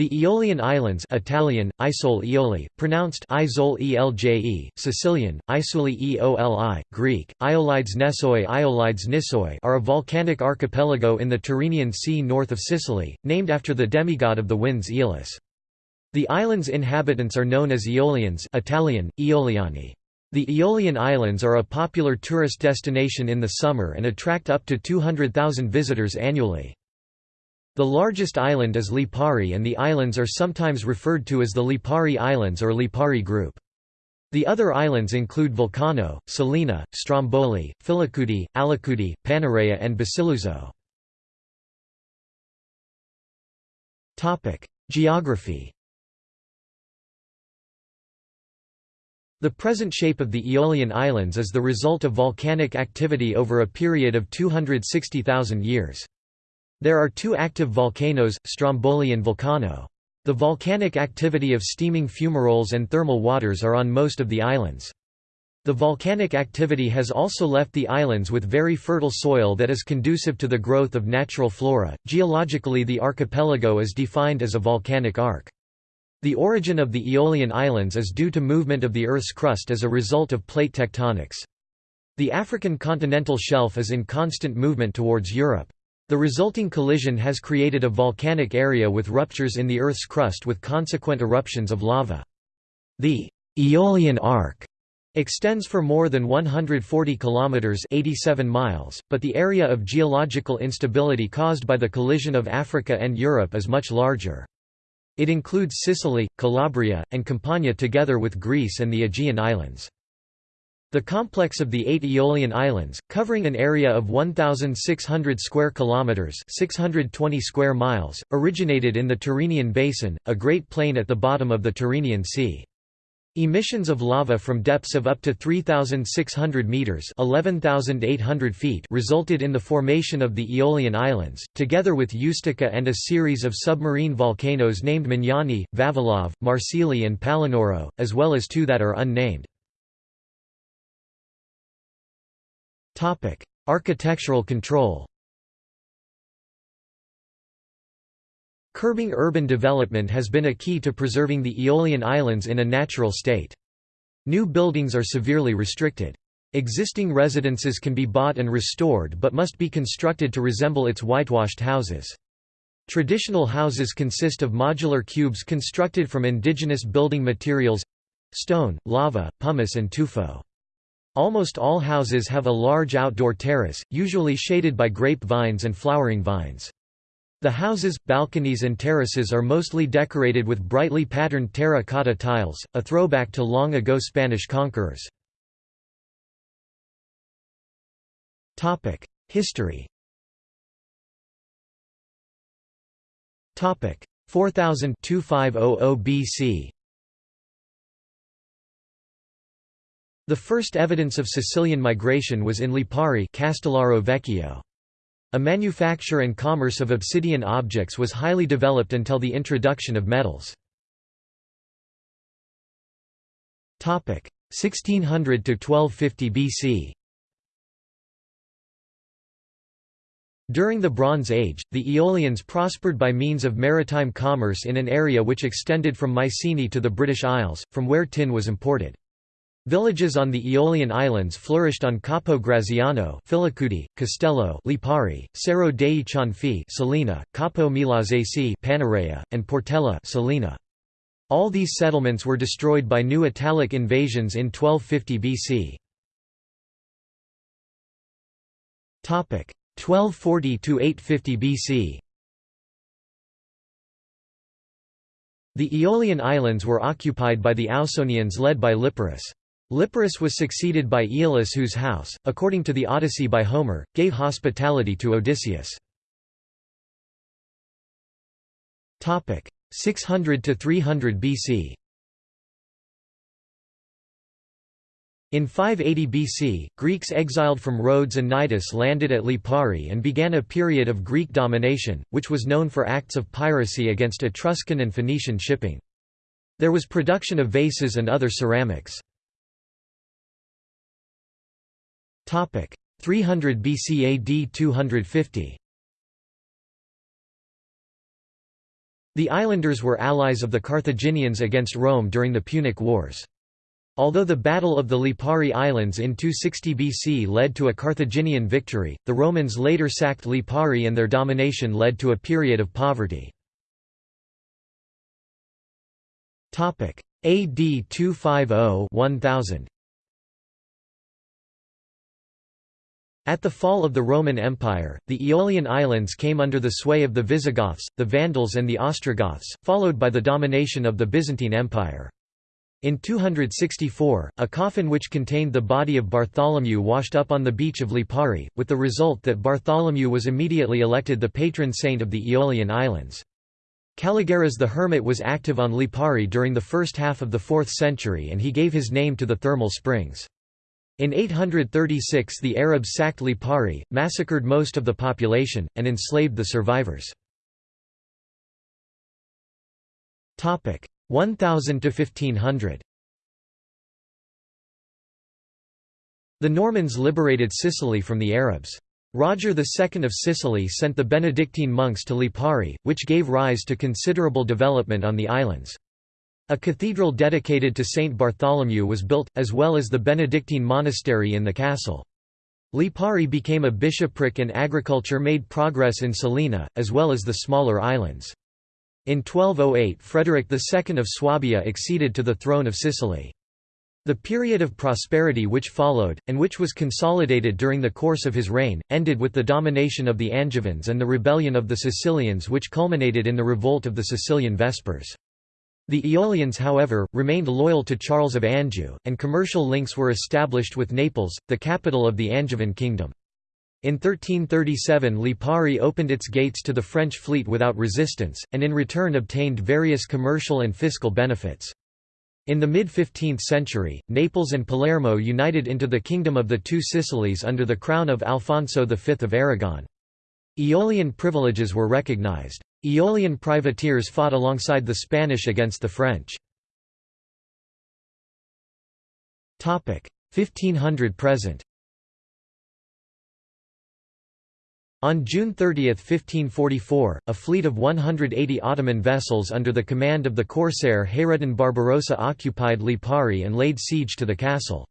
The Aeolian Islands Italian, Isole Eoli, pronounced Isole Elje, Sicilian, Isuli Eoli, Greek, Iolides Nesoi Iolides Nisoi are a volcanic archipelago in the Tyrrhenian Sea north of Sicily, named after the demigod of the winds Aeolus. The island's inhabitants are known as Aeolians Italian, Eoliani. The Aeolian Islands are a popular tourist destination in the summer and attract up to 200,000 visitors annually. The largest island is Lipari and the islands are sometimes referred to as the Lipari Islands or Lipari Group. The other islands include Vulcano, Salina, Stromboli, Filicudi, Alicudi, Panarea and Basiluzzo. Geography The present shape of the Aeolian Islands is the result of volcanic activity over a period of 260,000 years. There are two active volcanoes, Stromboli and Vulcano. The volcanic activity of steaming fumaroles and thermal waters are on most of the islands. The volcanic activity has also left the islands with very fertile soil that is conducive to the growth of natural flora. Geologically, the archipelago is defined as a volcanic arc. The origin of the Aeolian Islands is due to movement of the Earth's crust as a result of plate tectonics. The African continental shelf is in constant movement towards Europe. The resulting collision has created a volcanic area with ruptures in the Earth's crust with consequent eruptions of lava. The Aeolian Arc extends for more than 140 kilometers 87 miles, but the area of geological instability caused by the collision of Africa and Europe is much larger. It includes Sicily, Calabria, and Campania together with Greece and the Aegean Islands. The complex of the eight Aeolian Islands, covering an area of 1,600 square kilometers (620 square miles), originated in the Tyrrhenian Basin, a great plain at the bottom of the Tyrrhenian Sea. Emissions of lava from depths of up to 3,600 meters (11,800 feet) resulted in the formation of the Aeolian Islands, together with Ustica and a series of submarine volcanoes named Magnaghi, Vavilov, Marsili, and Palinuro, as well as two that are unnamed. Architectural control Curbing urban development has been a key to preserving the Aeolian Islands in a natural state. New buildings are severely restricted. Existing residences can be bought and restored but must be constructed to resemble its whitewashed houses. Traditional houses consist of modular cubes constructed from indigenous building materials—stone, lava, pumice and tuffo. Almost all houses have a large outdoor terrace, usually shaded by grape vines and flowering vines. The houses, balconies and terraces are mostly decorated with brightly patterned terra-cotta tiles, a throwback to long-ago Spanish conquerors. History 4000 BC The first evidence of Sicilian migration was in Lipari Castellaro Vecchio. A manufacture and commerce of obsidian objects was highly developed until the introduction of metals. 1600 to 1250 BC During the Bronze Age, the Aeolians prospered by means of maritime commerce in an area which extended from Mycenae to the British Isles, from where tin was imported. Villages on the Aeolian Islands flourished on Capo Graziano Filicudi, Castello Lipari, Serro dei Cianfi Salina, Capo Milazzese Panarea, and Portella Salina. All these settlements were destroyed by new Italic invasions in 1250 BC. Topic 1240 to 850 BC The Aeolian Islands were occupied by the Ausonians led by Liparus. Liparus was succeeded by Aeolus whose house, according to the Odyssey by Homer, gave hospitality to Odysseus. 600 to 300 BC In 580 BC, Greeks exiled from Rhodes and Cnidus landed at Lipari and began a period of Greek domination, which was known for acts of piracy against Etruscan and Phoenician shipping. There was production of vases and other ceramics. 300 BC AD 250 The islanders were allies of the Carthaginians against Rome during the Punic Wars. Although the Battle of the Lipari Islands in 260 BC led to a Carthaginian victory, the Romans later sacked Lipari and their domination led to a period of poverty. AD 250-1000 At the fall of the Roman Empire, the Aeolian Islands came under the sway of the Visigoths, the Vandals and the Ostrogoths, followed by the domination of the Byzantine Empire. In 264, a coffin which contained the body of Bartholomew washed up on the beach of Lipari, with the result that Bartholomew was immediately elected the patron saint of the Aeolian Islands. Calogerus the Hermit was active on Lipari during the first half of the 4th century and he gave his name to the thermal springs. In 836 the Arabs sacked Lipari, massacred most of the population, and enslaved the survivors. 1000 to 1500 The Normans liberated Sicily from the Arabs. Roger II of Sicily sent the Benedictine monks to Lipari, which gave rise to considerable development on the islands. A cathedral dedicated to Saint Bartholomew was built, as well as the Benedictine monastery in the castle. Lipari became a bishopric and agriculture made progress in Salina, as well as the smaller islands. In 1208 Frederick II of Swabia acceded to the throne of Sicily. The period of prosperity which followed, and which was consolidated during the course of his reign, ended with the domination of the Angevins and the rebellion of the Sicilians which culminated in the revolt of the Sicilian Vespers. The Aeolians however, remained loyal to Charles of Anjou, and commercial links were established with Naples, the capital of the Angevin kingdom. In 1337 Lipari opened its gates to the French fleet without resistance, and in return obtained various commercial and fiscal benefits. In the mid-15th century, Naples and Palermo united into the Kingdom of the Two Sicilies under the crown of Alfonso V of Aragon. Aeolian privileges were recognized. Aeolian privateers fought alongside the Spanish against the French. 1500 present On June 30, 1544, a fleet of 180 Ottoman vessels under the command of the corsair Hayreddin Barbarossa occupied Lipari and laid siege to the castle.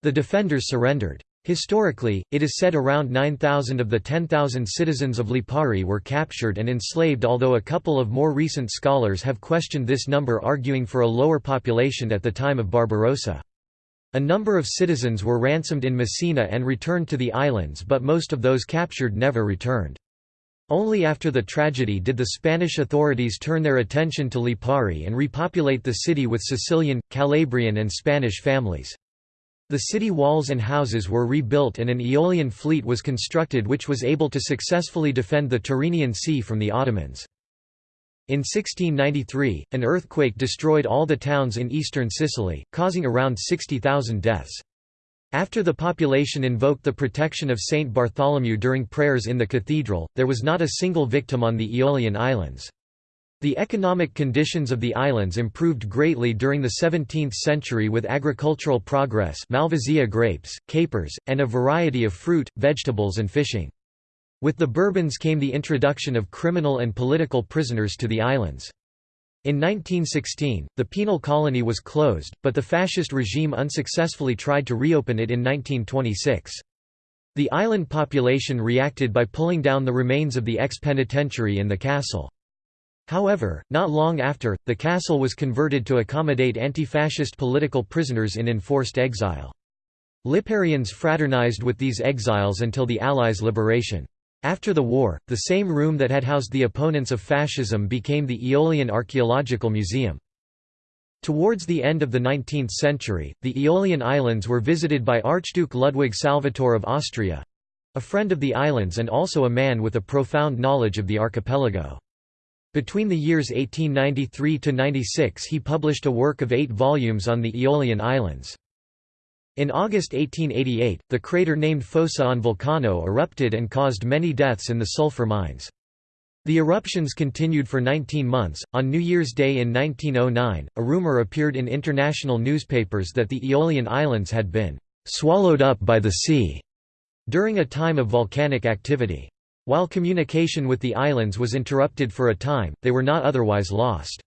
The defenders surrendered. Historically, it is said around 9,000 of the 10,000 citizens of Lipari were captured and enslaved although a couple of more recent scholars have questioned this number arguing for a lower population at the time of Barbarossa. A number of citizens were ransomed in Messina and returned to the islands but most of those captured never returned. Only after the tragedy did the Spanish authorities turn their attention to Lipari and repopulate the city with Sicilian, Calabrian and Spanish families. The city walls and houses were rebuilt and an Aeolian fleet was constructed which was able to successfully defend the Tyrrhenian Sea from the Ottomans. In 1693, an earthquake destroyed all the towns in eastern Sicily, causing around 60,000 deaths. After the population invoked the protection of Saint Bartholomew during prayers in the cathedral, there was not a single victim on the Aeolian Islands. The economic conditions of the islands improved greatly during the 17th century with agricultural progress Malvasia grapes, capers, and a variety of fruit, vegetables and fishing. With the Bourbons came the introduction of criminal and political prisoners to the islands. In 1916, the penal colony was closed, but the fascist regime unsuccessfully tried to reopen it in 1926. The island population reacted by pulling down the remains of the ex-penitentiary in the castle. However, not long after, the castle was converted to accommodate anti-fascist political prisoners in enforced exile. Liparians fraternized with these exiles until the Allies' liberation. After the war, the same room that had housed the opponents of fascism became the Aeolian Archaeological Museum. Towards the end of the 19th century, the Aeolian Islands were visited by Archduke Ludwig Salvator of Austria—a friend of the islands and also a man with a profound knowledge of the archipelago. Between the years 1893–96 he published a work of eight volumes on the Aeolian Islands. In August 1888, the crater named Fossa on Vulcano erupted and caused many deaths in the sulfur mines. The eruptions continued for 19 months. On New Year's Day in 1909, a rumor appeared in international newspapers that the Aeolian Islands had been swallowed up by the sea during a time of volcanic activity. While communication with the islands was interrupted for a time, they were not otherwise lost.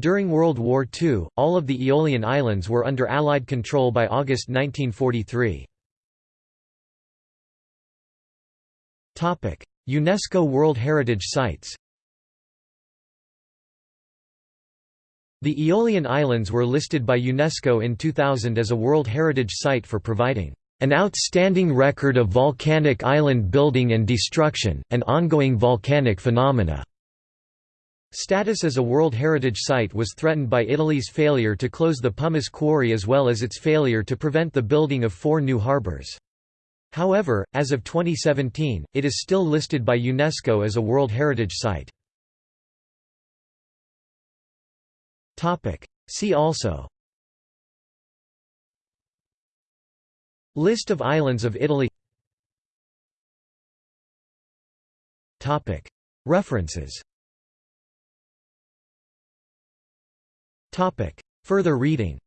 During World War II, all of the Aeolian Islands were under Allied control by August 1943. UNESCO World Heritage Sites The Aeolian Islands were listed by UNESCO in 2000 as a World Heritage Site for providing an outstanding record of volcanic island building and destruction, and ongoing volcanic phenomena. Status as a World Heritage Site was threatened by Italy's failure to close the pumice quarry as well as its failure to prevent the building of four new harbours. However, as of 2017, it is still listed by UNESCO as a World Heritage Site. See also List of islands of Italy References Further reading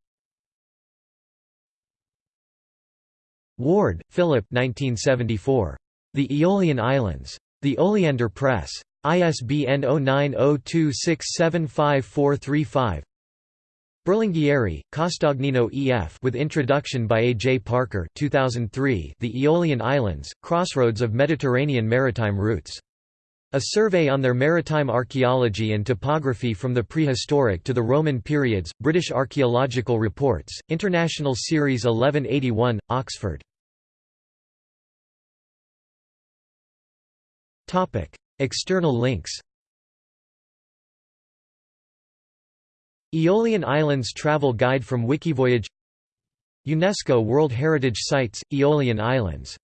Ward, Philip 1974. The Aeolian Islands. The Oleander Press. ISBN 0902675435 Berlinghieri, Castagnino E.F. with introduction by A. J. Parker 2003, The Aeolian Islands, Crossroads of Mediterranean Maritime Routes. A survey on their maritime archaeology and topography from the prehistoric to the Roman periods, British Archaeological Reports, International Series 1181, Oxford. External links Aeolian Islands Travel Guide from Wikivoyage. UNESCO World Heritage Sites, Aeolian Islands